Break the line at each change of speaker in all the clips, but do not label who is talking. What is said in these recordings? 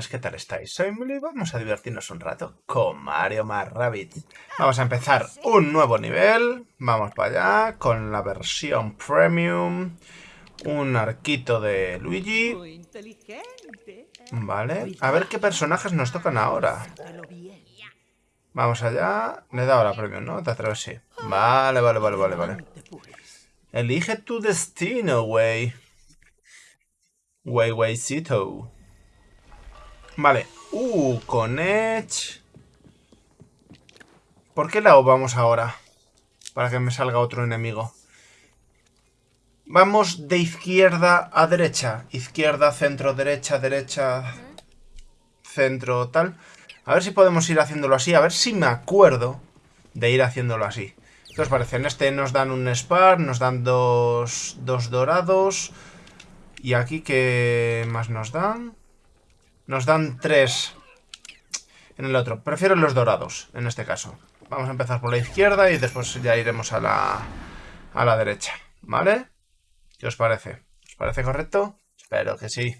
¿qué tal estáis? Soy Emily y vamos a divertirnos un rato con Mario más Rabbit. Vamos a empezar un nuevo nivel. Vamos para allá con la versión Premium. Un arquito de Luigi. Vale. A ver qué personajes nos tocan ahora. Vamos allá. Le he dado la Premium, ¿no? Te atreves, sí. Vale, vale, vale, vale, vale. Elige tu destino, güey. Wey, weycito. Vale. Uh, con Edge. ¿Por qué lado vamos ahora? Para que me salga otro enemigo. Vamos de izquierda a derecha. Izquierda, centro, derecha, derecha, centro, tal. A ver si podemos ir haciéndolo así. A ver si me acuerdo de ir haciéndolo así. ¿Qué os parece? En este nos dan un Spar, nos dan dos, dos dorados. Y aquí, ¿qué más nos dan? Nos dan tres en el otro. Prefiero los dorados, en este caso. Vamos a empezar por la izquierda y después ya iremos a la, a la derecha. ¿Vale? ¿Qué os parece? ¿Os parece correcto? Espero que sí.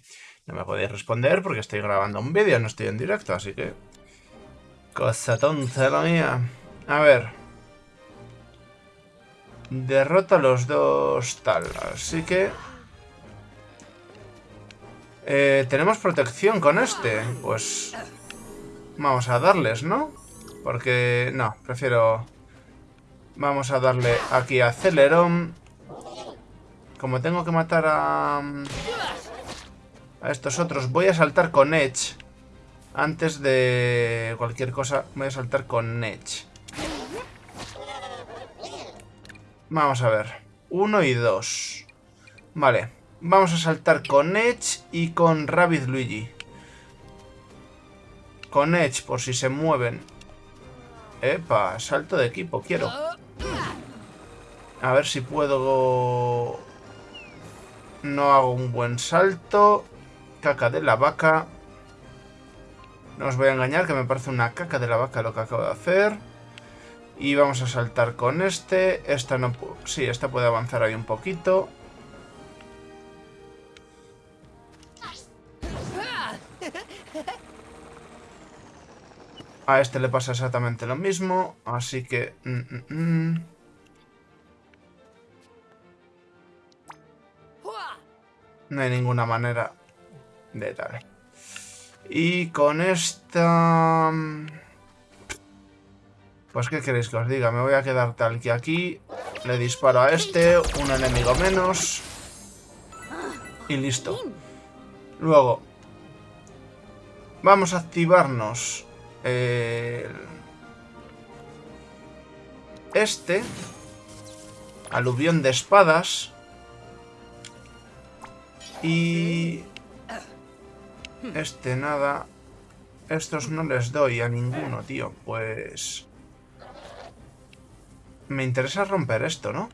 No me podéis responder porque estoy grabando un vídeo, no estoy en directo, así que... Cosa tonta la mía. A ver. Derrota a los dos tal. Así que... Eh, tenemos protección con este. Pues vamos a darles, ¿no? Porque no, prefiero... Vamos a darle aquí a Celeron. Como tengo que matar a... A estos otros, voy a saltar con Edge. Antes de cualquier cosa, voy a saltar con Edge. Vamos a ver. Uno y dos. Vale. Vamos a saltar con Edge y con Rabbit Luigi. Con Edge, por si se mueven. Epa, salto de equipo, quiero. A ver si puedo... No hago un buen salto. Caca de la vaca. No os voy a engañar, que me parece una caca de la vaca lo que acabo de hacer. Y vamos a saltar con este. Esta no... Sí, esta puede avanzar ahí un poquito. A este le pasa exactamente lo mismo, así que... Mm, mm, mm. No hay ninguna manera de tal. Y con esta... Pues qué queréis que os diga, me voy a quedar tal que aquí. Le disparo a este, un enemigo menos. Y listo. Luego, vamos a activarnos este. Aluvión de espadas. Y... Este nada. Estos no les doy a ninguno, tío. Pues... Me interesa romper esto, ¿no?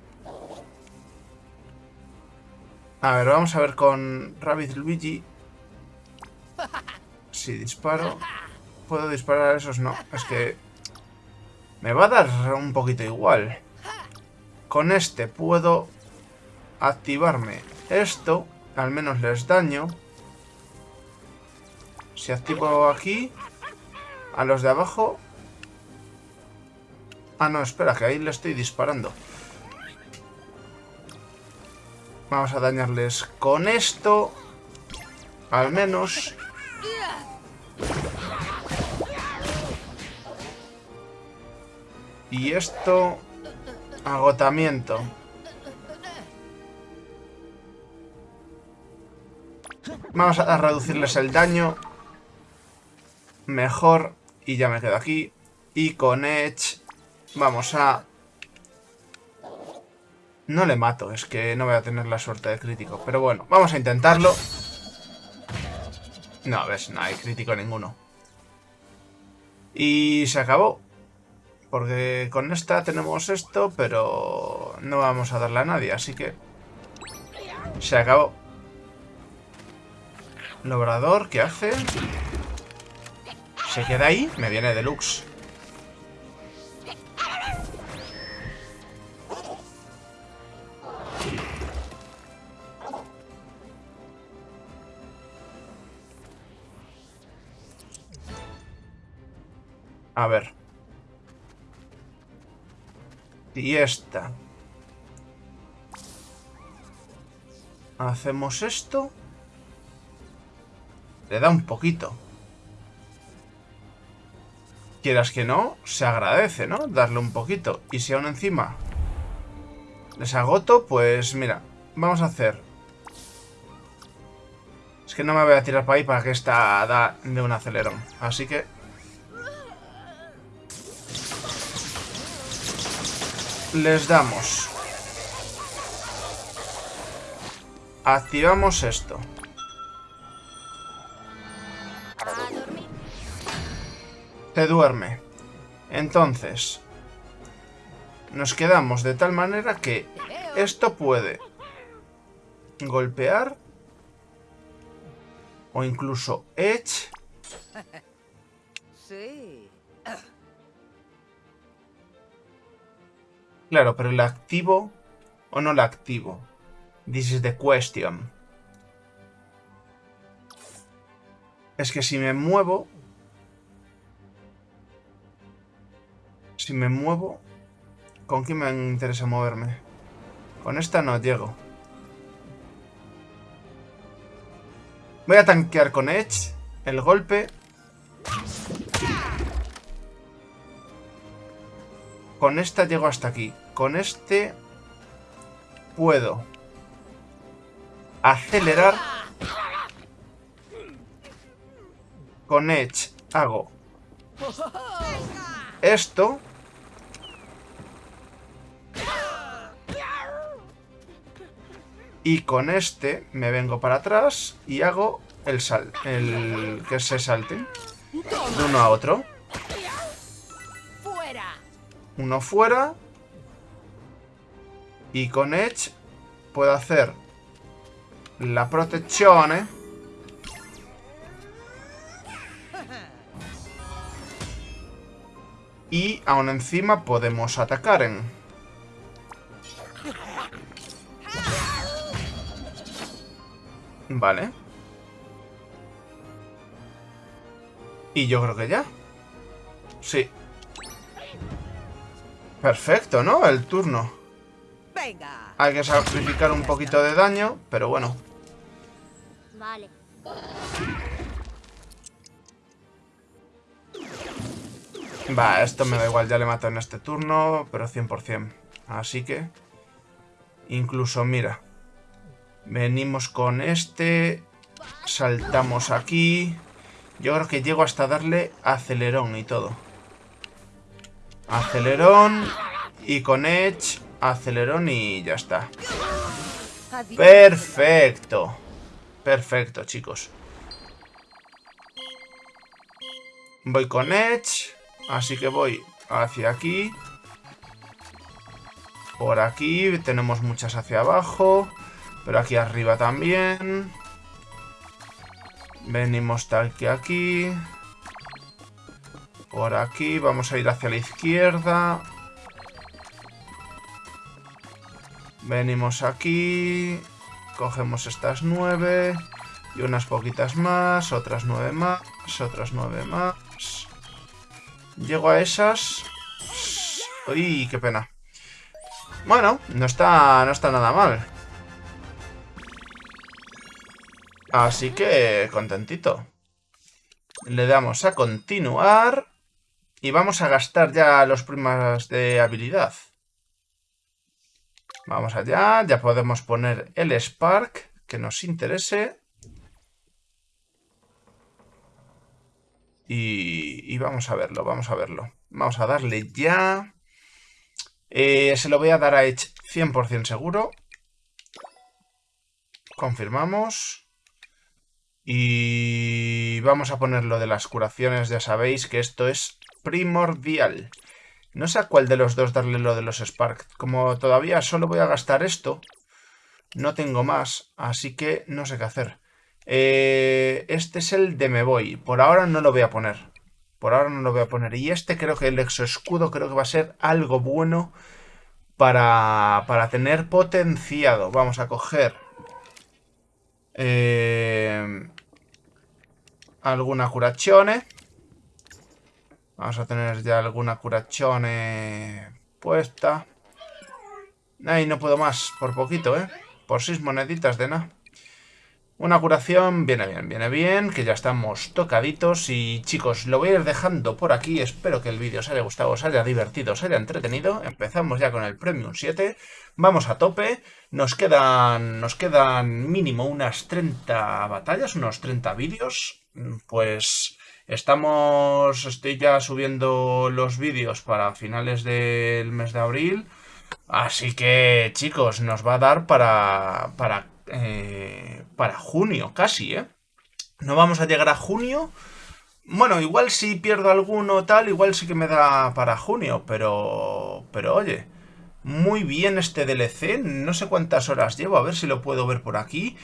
A ver, vamos a ver con Rabbit Luigi. Si disparo puedo disparar a esos, no. Es que me va a dar un poquito igual. Con este puedo activarme esto. Al menos les daño. Si activo aquí, a los de abajo... Ah, no, espera, que ahí le estoy disparando. Vamos a dañarles con esto. Al menos... Y esto... Agotamiento. Vamos a reducirles el daño. Mejor. Y ya me quedo aquí. Y con Edge vamos a... No le mato, es que no voy a tener la suerte de crítico. Pero bueno, vamos a intentarlo. No, ves, no hay crítico ninguno. Y se acabó. Porque con esta tenemos esto, pero no vamos a darle a nadie, así que... Se acabó. Lobrador, ¿qué hace? Se queda ahí, me viene deluxe. A ver. Y esta. Hacemos esto. Le da un poquito. Quieras que no, se agradece, ¿no? Darle un poquito. Y si aún encima les agoto, pues mira, vamos a hacer... Es que no me voy a tirar para ahí para que esta da de un acelerón. Así que... Les damos. Activamos esto. Se duerme. Entonces, nos quedamos de tal manera que esto puede golpear o incluso edge. Claro, pero el activo o no la activo. This is the question. Es que si me muevo... Si me muevo... ¿Con quién me interesa moverme? Con esta no llego. Voy a tanquear con Edge el golpe. Con esta llego hasta aquí. Con este puedo acelerar. Con Edge hago esto. Y con este me vengo para atrás y hago el sal, el que se salte de uno a otro. Uno fuera. Y con Edge puedo hacer la protección. Y aún encima podemos atacar en... Vale. Y yo creo que ya. Sí. Perfecto, ¿no? El turno. Hay que sacrificar un poquito de daño, pero bueno. Vale. Va, esto me da igual, ya le mato en este turno, pero 100%. Así que... Incluso, mira. Venimos con este. Saltamos aquí. Yo creo que llego hasta darle acelerón y todo. Acelerón. Y con Edge, acelerón y ya está. Perfecto. Perfecto, chicos. Voy con Edge. Así que voy hacia aquí. Por aquí. Tenemos muchas hacia abajo. Pero aquí arriba también. Venimos tal que aquí. Por aquí. Vamos a ir hacia la izquierda. Venimos aquí. Cogemos estas nueve. Y unas poquitas más. Otras nueve más. Otras nueve más. Llego a esas. Uy, qué pena. Bueno, no está, no está nada mal. Así que contentito. Le damos a continuar. Y vamos a gastar ya los primas de habilidad. Vamos allá. Ya podemos poner el Spark que nos interese. Y, vamos a verlo, vamos a verlo. Vamos a darle ya. Eh, se lo voy a dar a Edge 100% seguro. Confirmamos. Y vamos a poner lo de las curaciones, ya sabéis que esto es primordial. No sé a cuál de los dos darle lo de los Spark. Como todavía solo voy a gastar esto, no tengo más, así que no sé qué hacer. Eh, este es el de me voy. Por ahora no lo voy a poner. Por ahora no lo voy a poner. Y este creo que el exoescudo creo que va a ser algo bueno para, para tener potenciado. Vamos a coger... Eh, alguna curazione. Vamos a tener ya alguna curachone puesta. Ay, no puedo más, por poquito, ¿eh? Por seis moneditas de nada. Una curación, viene bien, viene bien, que ya estamos tocaditos y chicos, lo voy a ir dejando por aquí, espero que el vídeo os haya gustado, os haya divertido, os haya entretenido, empezamos ya con el Premium 7, vamos a tope, nos quedan, nos quedan mínimo unas 30 batallas, unos 30 vídeos, pues estamos, estoy ya subiendo los vídeos para finales del mes de abril, así que chicos, nos va a dar para, para eh, para junio, casi, ¿eh? No vamos a llegar a junio. Bueno, igual si pierdo alguno tal, igual sí que me da para junio, pero... Pero oye, muy bien este DLC, no sé cuántas horas llevo, a ver si lo puedo ver por aquí.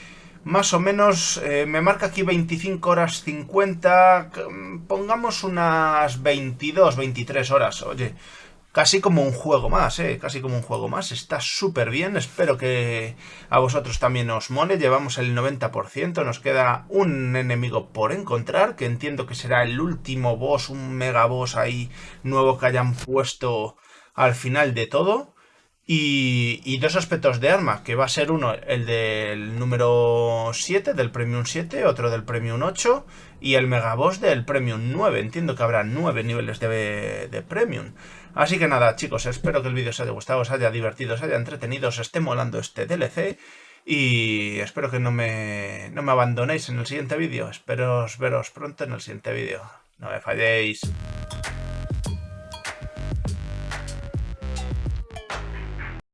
Más o menos, eh, me marca aquí 25 horas 50, pongamos unas 22, 23 horas, oye casi como un juego más, ¿eh? Casi como un juego más. Está súper bien. Espero que a vosotros también os mole. Llevamos el 90%. Nos queda un enemigo por encontrar, que entiendo que será el último boss, un mega boss ahí nuevo que hayan puesto al final de todo. Y, dos aspectos de arma, que va a ser uno el del número 7, del Premium 7, otro del Premium 8 y el Megaboss del Premium 9. Entiendo que habrá 9 niveles de, de Premium. Así que nada, chicos, espero que el vídeo os haya gustado, os haya divertido, os haya entretenido, os esté molando este DLC. Y espero que no me, no me abandonéis en el siguiente vídeo. Espero veros pronto en el siguiente vídeo. No me falléis.